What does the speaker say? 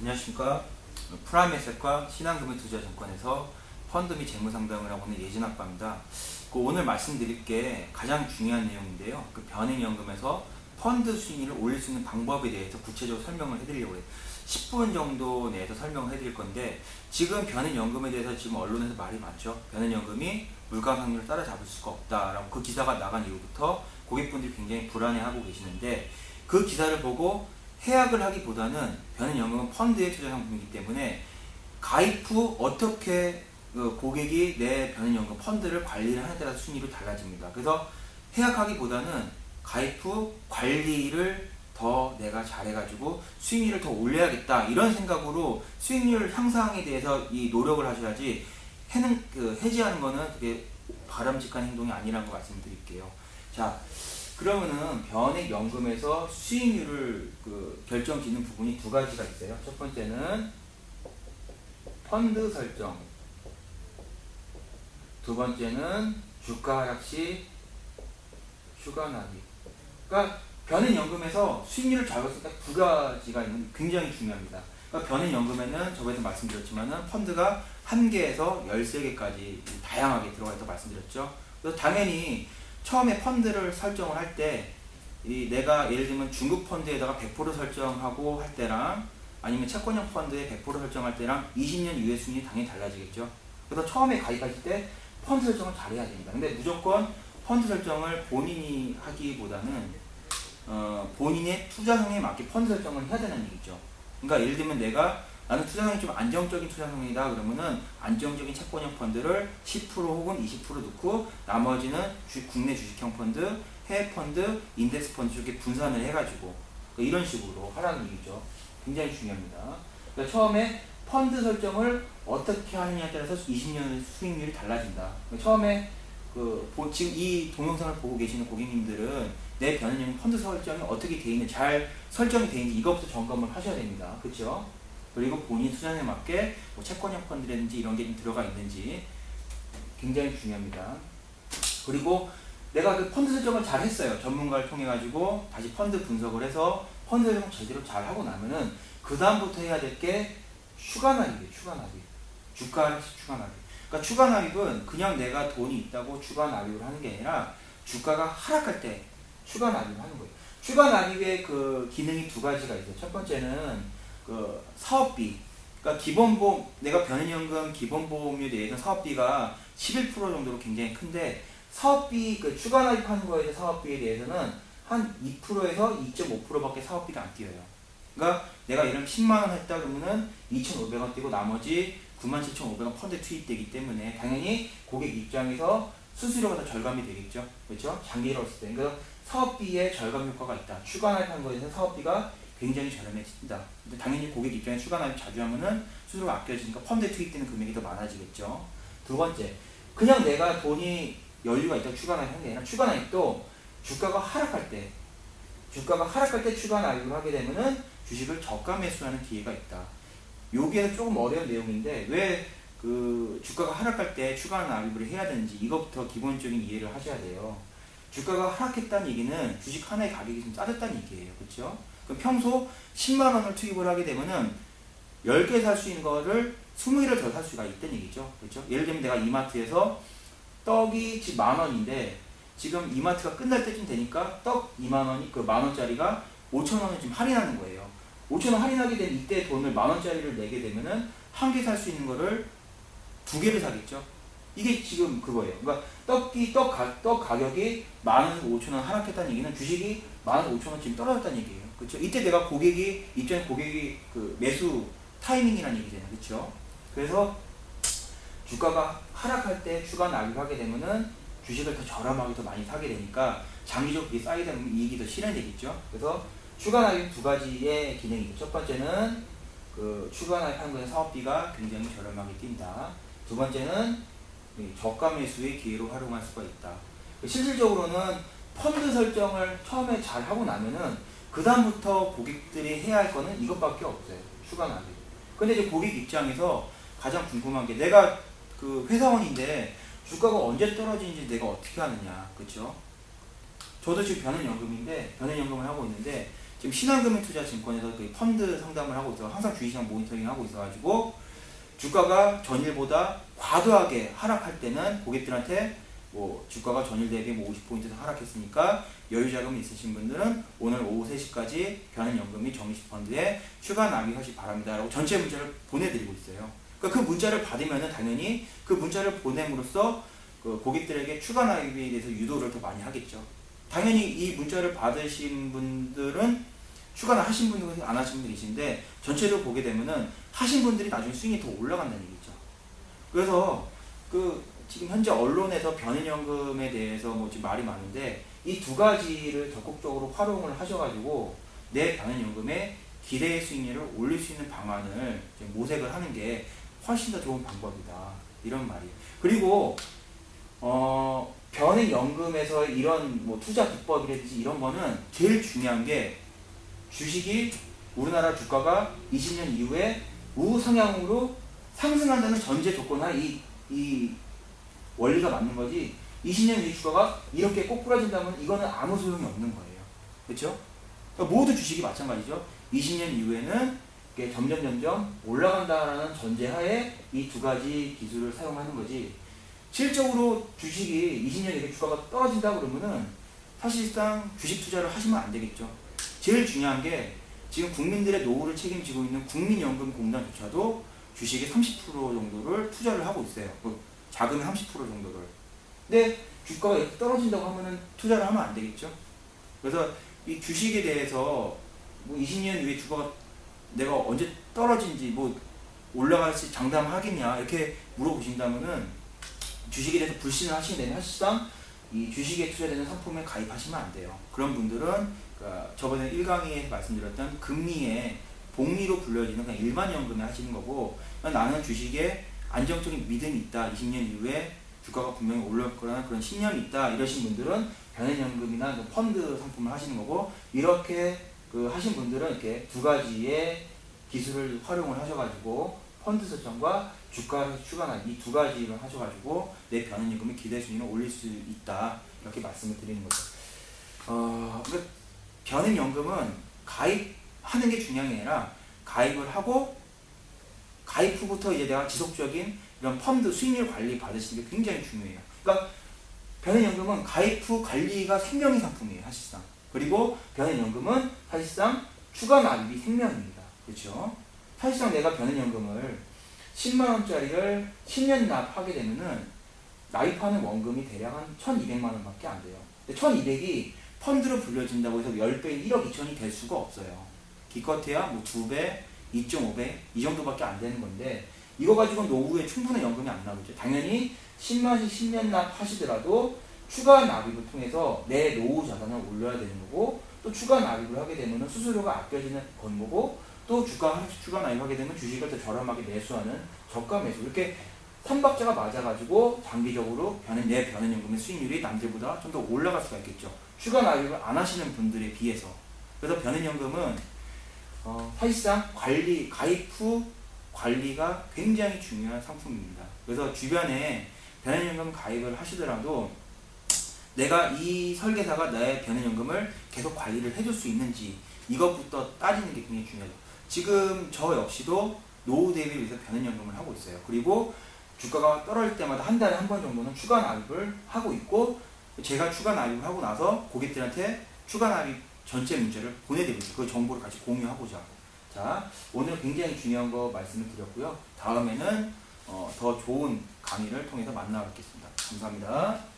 안녕하십니까. 프라임에셋과 신한금융투자증권에서 펀드 및 재무상담을 하고 있는 예진 아빠입니다. 그 오늘 말씀드릴 게 가장 중요한 내용인데요. 그 변액연금에서 펀드 수익률을 올릴 수 있는 방법에 대해서 구체적으로 설명을 해드리려고 해요. 10분 정도 내에서 설명을 해드릴 건데 지금 변액연금에 대해서 지금 언론에서 말이 많죠. 변액연금이 물가 확률을 따라잡을 수가 없다라고 그 기사가 나간 이후부터 고객분들이 굉장히 불안해하고 계시는데 그 기사를 보고 해약을 하기보다는 변은연금은 펀드의 투자 상품이기 때문에 가입 후 어떻게 그 고객이 내 변은연금 펀드를 관리를 하는 따라서 수익률이 달라집니다. 그래서 해약하기보다는 가입 후 관리를 더 내가 잘해가지고 수익률을 더 올려야겠다 이런 생각으로 수익률 향상에 대해서 이 노력을 하셔야지 해는 그 해지하는 거는 그게 바람직한 행동이 아니라는 거 말씀드릴게요. 자 그러면은 변액연금에서 수익률을 그 결정 짓는 부분이 두 가지가 있어요. 첫 번째는 펀드 설정 두 번째는 주가 하락 시 휴가 나기 그러니까 변액연금에서 수익률을 잡았을 때 두 가지가 있는 굉장히 중요합니다. 그러니까 변액연금에는 저번에도 말씀드렸지만은 펀드가 한 개에서 13개까지 다양하게 들어가 있다고 말씀드렸죠. 그래서 당연히 처음에 펀드를 설정을 할 때 이 내가 예를 들면 중국 펀드에다가 100% 설정하고 할 때랑 아니면 채권형 펀드에 100% 설정할 때랑 20년 이후의 수익이 당연히 달라지겠죠. 그래서 처음에 가입하실 때 펀드 설정을 잘해야 됩니다. 근데 무조건 펀드 설정을 본인이 하기보다는 어, 본인의 투자성에 맞게 펀드 설정을 해야 되는 얘기죠. 그러니까 예를 들면 내가 나는 투자성이 좀 안정적인 투자성이다 그러면은 안정적인 채권형 펀드를 10% 혹은 20% 넣고 나머지는 주, 국내 주식형 펀드, 해외 펀드, 인덱스 펀드 쪽에 분산을 해가지고 그러니까 이런 식으로 하라는 얘기죠. 굉장히 중요합니다. 그러니까 처음에 펀드 설정을 어떻게 하느냐에 따라서 20년 수익률이 달라진다. 그러니까 처음에 그 지금 이 동영상을 보고 계시는 고객님들은 내 변현형 펀드 설정이 어떻게 돼 있는지 잘 설정이 돼 있는지 이것부터 점검을 하셔야 됩니다. 그렇죠? 그리고 본인 투자에 맞게 뭐 채권형 펀드라든지 이런 게좀 들어가 있는지 굉장히 중요합니다. 그리고 내가 그 펀드 설정을 잘 했어요. 전문가를 통해 가지고 다시 펀드 분석을 해서 펀드 설정 제대로 잘 하고 나면은 그 다음부터 해야 될 게 추가 납입이에요. 추가 납입. 주가 추가 납입. 그러니까 추가 납입은 그냥 내가 돈이 있다고 추가 납입을 하는 게 아니라 주가가 하락할 때 추가 납입을 하는 거예요. 추가 납입의 그 기능이 두 가지가 있어요. 첫 번째는 그 사업비 그러니까 기본보험 내가 변연연금 기본보험료에 대해서 사업비가 11% 정도로 굉장히 큰데 사업비 그 추가 납입하는 거에 대해 사업비에 대해서는 한 2%에서 2.5%밖에 사업비가 안 뛰어요. 그러니까 내가 이런 10만 원 했다 그러면은 2,500원 뛰고 나머지 97,500원 펀드 투입되기 때문에 당연히 고객 입장에서 수수료가 더 절감이 되겠죠. 그렇죠? 장기로 했을 때. 그래서 사업비에 절감 효과가 있다. 추가 납입한 거에 대해서 사업비가 굉장히 저렴해진다. 근데 당연히 고객 입장에 추가 납입 자주 하면은 수수료가 아껴지니까 펀드에 투입되는 금액이 더 많아지겠죠. 두 번째, 그냥 내가 돈이 여유가 있다 추가 납입 하는 게 아니라 추가 납입도 주가가 하락할 때 주가가 하락할 때 추가 납입을 하게 되면은 주식을 저가 매수하는 기회가 있다. 여기에는 조금 어려운 내용인데 왜 그 주가가 하락할 때 추가 납입을 해야 되는지 이것부터 기본적인 이해를 하셔야 돼요. 주가가 하락했다는 얘기는 주식 하나의 가격이 좀 싸졌다는 얘기예요. 그렇죠? 그럼 평소 10만 원을 투입을 하게 되면은 10개 살 수 있는 거를 20개를 더 살 수가 있다는 얘기죠. 그렇죠? 예를 들면 내가 이마트에서 떡이 지금 만 원인데 지금 이마트가 끝날 때쯤 되니까 떡 2만 원이 그 만 원짜리가 5천 원을 지금 할인하는 거예요. 5천 원 할인하게 된 이때 돈을 만 원짜리를 내게 되면은 한 개 살 수 있는 거를 두 개를 사겠죠. 이게 지금 그거예요. 그러니까 떡이 떡, 가, 떡 가격이 만 원에서 5천 원 하락했다는 얘기는 주식이 만 원, 5천 원 지금 떨어졌다는 얘기예요. 그렇죠? 이때 내가 고객이 입장에 고객이 그 매수 타이밍이라는 얘기잖아요. 그렇죠? 그래서 주가가 하락할 때 추가 납입하게 되면은 주식을 더 저렴하게 더 많이 사게 되니까 장기적으로 그게 쌓이다 보면 이익이 더 실현되겠죠. 그래서 추가 납입 두 가지의 기능이 있죠. 첫 번째는 그 추가 납입하는 거에 사업비가 굉장히 저렴하게 뛴다. 두 번째는 저가 매수의 기회로 활용할 수가 있다. 실질적으로는 펀드 설정을 처음에 잘 하고 나면은 그 다음부터 고객들이 해야 할 거는 이것밖에 없어요. 추가 납입. 근데 이제 고객 입장에서 가장 궁금한 게 내가 그 회사원인데 주가가 언제 떨어지는지 내가 어떻게 하느냐. 그쵸? 저도 지금 변은연금인데 변은연금을 하고 있는데 지금 신한금융투자증권에서 그 펀드 상담을 하고 있어 항상 주식시장 모니터링 하고 있어가지고 주가가 전일보다 과도하게 하락할 때는 고객들한테 뭐 주가가 전일 대비 뭐 50포인트 하락했으니까 여유 자금이 있으신 분들은 오늘 오후 3시까지 변환연금 및 정기펀드에 추가 납입하시 기 바랍니다 라고 전체 문자를 보내드리고 있어요. 그러니까 그 문자를 받으면은 당연히 그 문자를 보냄으로써 그 고객들에게 추가 납입에 대해서 유도를 더 많이 하겠죠. 당연히 이 문자를 받으신 분들은 추가를 하신 분들은 안 하신 분들이신데 전체로 보게 되면은 하신 분들이 나중에 수익이 더 올라간다는 얘기죠. 그래서 그 지금 현재 언론에서 변인연금에 대해서 뭐 지금 말이 많은데 이 두 가지를 적극적으로 활용을 하셔가지고 내 변인연금의 기대 수익률을 올릴 수 있는 방안을 모색을 하는 게 훨씬 더 좋은 방법이다. 이런 말이에요. 그리고 어, 변액연금에서 이런 뭐 투자 기법이라든지 이런 거는 제일 중요한 게 주식이 우리나라 주가가 20년 이후에 우상향으로 상승한다는 전제 조건 하에 이, 이 원리가 맞는 거지 20년 이후 주가가 이렇게 꼬꾸라진다면 이거는 아무 소용이 없는 거예요. 그렇죠? 그러니까 모두 주식이 마찬가지죠. 20년 이후에는 점점 점점 올라간다라는 전제하에 이 두 가지 기술을 사용하는 거지 실적으로 주식이 20년 이후에 주가가 떨어진다 그러면은 사실상 주식 투자를 하시면 안 되겠죠. 제일 중요한 게 지금 국민들의 노후를 책임지고 있는 국민연금공단조차도 주식의 30% 정도를 투자를 하고 있어요. 그 자금의 30% 정도를. 근데 주가가 이렇게 떨어진다고 하면은 투자를 하면 안 되겠죠. 그래서 이 주식에 대해서 뭐 20년 이후에 주가가 내가 언제 떨어진지 뭐 올라갈지 장담하겠냐 이렇게 물어보신다면은 주식에 대해서 불신을 되면 사실상 이 주식에 투자되는 상품에 가입하시면 안 돼요. 그런 분들은 그러니까 저번에 1강의에 말씀드렸던 금리의 복리로 불려지는 그냥 일반 연금을 하시는 거고 나는 주식에 안정적인 믿음이 있다. 20년 이후에 주가가 분명히 올라올 거라는 그런 신념이 있다. 이러신 분들은 변연연금이나 그 펀드 상품을 하시는 거고 이렇게 그 하신 분들은 이렇게 두 가지의 기술을 활용을 하셔가지고 펀드 설정과 주가 추가나 이 두 가지를 하셔가지고 내 변연연금의 기대 수익을 올릴 수 있다. 이렇게 말씀을 드리는 거죠. 어, 그러니까 변액연금은 가입하는 게 중요한 게 아니라 가입을 하고 가입 후부터 이제 내가 지속적인 이런 펀드 수익률 관리 받으시는 게 굉장히 중요해요. 그러니까 변액연금은 가입 후 관리가 생명의 상품이에요. 사실상. 그리고 변액연금은 사실상 추가 납입이 생명입니다. 그렇죠? 사실상 내가 변액연금을 10만원짜리를 10년 납하게 되면은 납입하는 원금이 대략 한 1200만원 밖에 안 돼요. 1200이 펀드로 불려진다고 해서 10배, 1억 2천이 될 수가 없어요. 기껏해야 뭐 2배, 2.5배 이 정도밖에 안 되는 건데 이거 가지고 노후에 충분한 연금이 안 나오죠. 당연히 10만씩 10년 납 하시더라도 추가 납입을 통해서 내 노후 자산을 올려야 되는 거고 또 추가 납입을 하게 되면 수수료가 아껴지는 건 거고 또 주가 추가 납입하게 되면 주식을 더 저렴하게 매수하는 저가 매수 이렇게 삼박자가 맞아가지고 장기적으로 변은 내 변현연금의 수익률이 남들보다 좀 더 올라갈 수가 있겠죠. 휴가 납입을 안 하시는 분들에 비해서 그래서 변은연금은 어, 사실상 관리 가입 후 관리가 굉장히 중요한 상품입니다. 그래서 주변에 변은연금 가입을 하시더라도 내가 이 설계사가 나의 변은연금을 계속 관리를 해줄 수 있는지 이것부터 따지는 게 굉장히 중요하죠. 지금 저 역시도 노후 대비를 위해서 변은연금을 하고 있어요. 그리고 주가가 떨어질 때마다 한 달에 한 번 정도는 추가 납입을 하고 있고 제가 추가 납입을 하고 나서 고객들한테 추가 납입 전체 문제를 보내드리고 그 정보를 같이 공유하고자. 자 오늘 굉장히 중요한 거 말씀을 드렸고요. 다음에는 어, 더 좋은 강의를 통해서 만나 뵙겠습니다. 감사합니다